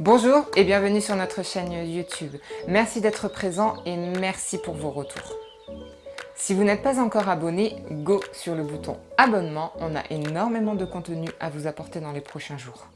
Bonjour et bienvenue sur notre chaîne YouTube. Merci d'être présent et merci pour vos retours. Si vous n'êtes pas encore abonné, go sur le bouton abonnement, on a énormément de contenu à vous apporter dans les prochains jours.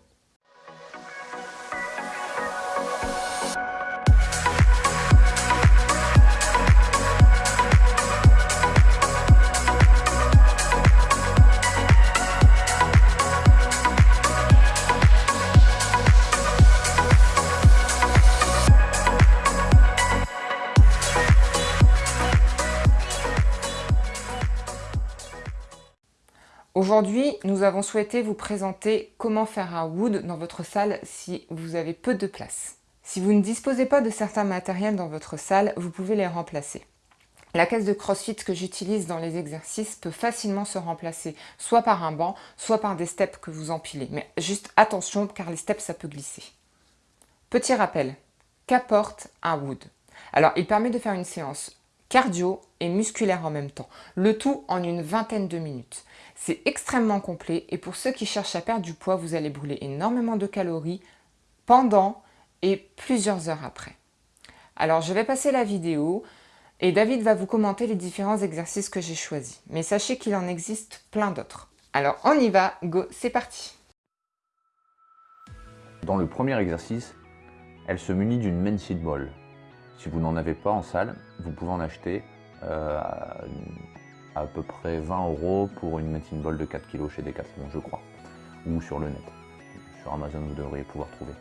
Aujourd'hui, nous avons souhaité vous présenter comment faire un wood dans votre salle si vous avez peu de place. Si vous ne disposez pas de certains matériels dans votre salle, vous pouvez les remplacer. La caisse de crossfit que j'utilise dans les exercices peut facilement se remplacer, soit par un banc, soit par des steps que vous empilez. Mais juste attention, car les steps, ça peut glisser. Petit rappel, qu'apporte un wood? Alors, il permet de faire une séance cardio et musculaire en même temps, le tout en une vingtaine de minutes. C'est extrêmement complet et pour ceux qui cherchent à perdre du poids, vous allez brûler énormément de calories pendant et plusieurs heures après. Alors je vais passer la vidéo et David va vous commenter les différents exercices que j'ai choisis. Mais sachez qu'il en existe plein d'autres. Alors on y va, go, c'est parti Dans le premier exercice, elle se munit d'une main ball. Si vous n'en avez pas en salle, vous pouvez en acheter euh, à, peu près 20 euros pour une medicine ball de 4 kg chez Decathlon, je crois, ou sur le net. Sur Amazon, vous devriez pouvoir trouver.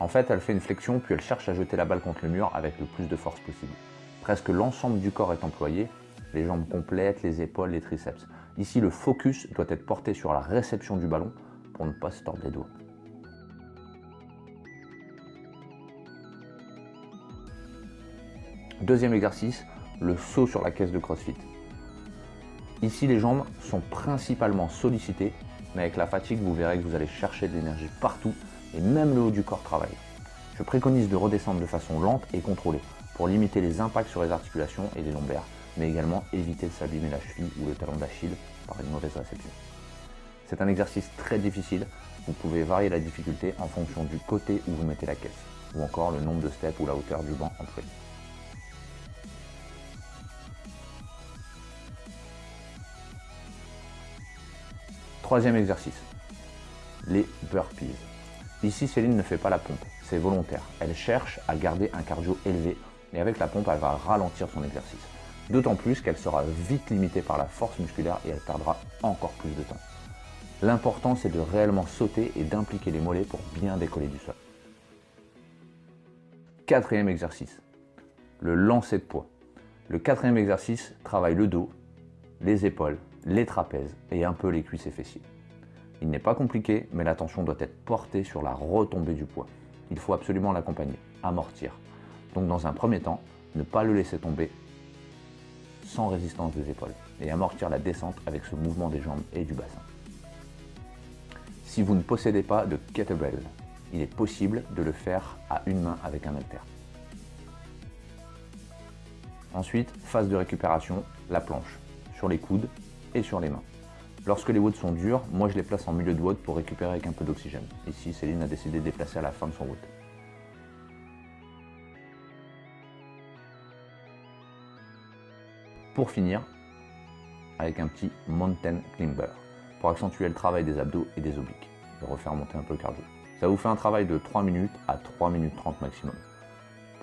En fait, elle fait une flexion, puis elle cherche à jeter la balle contre le mur avec le plus de force possible. Presque l'ensemble du corps est employé, les jambes complètes, les épaules, les triceps. Ici, le focus doit être porté sur la réception du ballon pour ne pas se tordre les doigts. Deuxième exercice, le saut sur la caisse de CrossFit. Ici, les jambes sont principalement sollicitées, mais avec la fatigue, vous verrez que vous allez chercher de l'énergie partout et même le haut du corps travaille. Je préconise de redescendre de façon lente et contrôlée pour limiter les impacts sur les articulations et les lombaires, mais également éviter de s'abîmer la cheville ou le talon d'Achille par une mauvaise réception. C'est un exercice très difficile, vous pouvez varier la difficulté en fonction du côté où vous mettez la caisse, ou encore le nombre de steps ou la hauteur du banc entre Troisième exercice, les burpees. Ici, Céline ne fait pas la pompe, c'est volontaire. Elle cherche à garder un cardio élevé et avec la pompe, elle va ralentir son exercice. D'autant plus qu'elle sera vite limitée par la force musculaire et elle perdra encore plus de temps. L'important, c'est de réellement sauter et d'impliquer les mollets pour bien décoller du sol. Quatrième exercice, le lancer de poids. Le quatrième exercice travaille le dos, les épaules, les trapèzes et un peu les cuisses et fessiers. Il n'est pas compliqué, mais l'attention doit être portée sur la retombée du poids. Il faut absolument l'accompagner, amortir. Donc dans un premier temps, ne pas le laisser tomber sans résistance des épaules et amortir la descente avec ce mouvement des jambes et du bassin. Si vous ne possédez pas de kettlebell, il est possible de le faire à une main avec un halter. Ensuite, phase de récupération, la planche, sur les coudes sur les mains. Lorsque les WOD sont durs, moi je les place en milieu de WOD pour récupérer avec un peu d'oxygène. Ici, Céline a décidé de déplacer à la fin de son WOD. Pour finir, avec un petit mountain climber, pour accentuer le travail des abdos et des obliques, et refaire monter un peu le cardio. Ça vous fait un travail de 3 minutes à 3 minutes 30 maximum.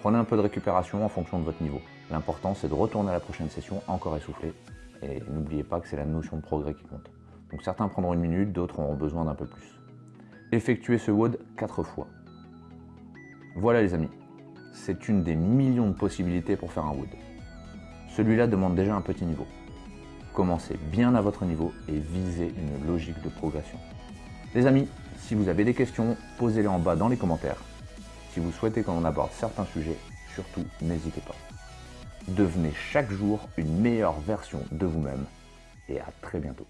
Prenez un peu de récupération en fonction de votre niveau. L'important c'est de retourner à la prochaine session encore essoufflé et n'oubliez pas que c'est la notion de progrès qui compte. Donc certains prendront une minute, d'autres auront besoin d'un peu plus. Effectuez ce WOD 4 fois. Voilà les amis, c'est une des millions de possibilités pour faire un WOD. Celui-là demande déjà un petit niveau. Commencez bien à votre niveau et visez une logique de progression. Les amis, si vous avez des questions, posez-les en bas dans les commentaires. Si vous souhaitez qu'on aborde certains sujets, surtout n'hésitez pas. Devenez chaque jour une meilleure version de vous-même et à très bientôt.